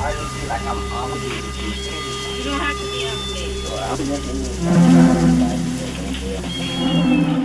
I just feel like I'm obligated You don't have to be on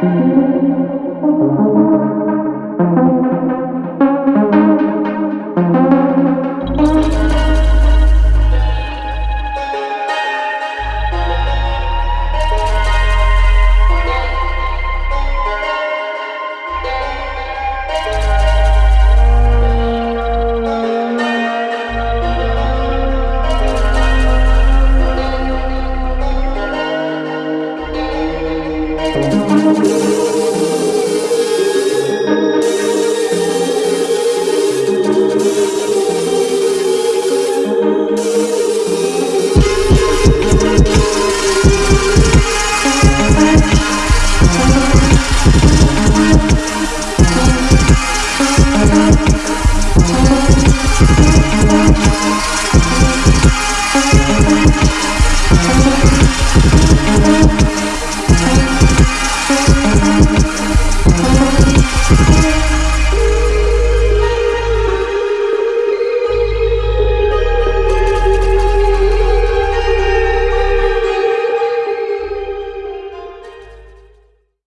Thank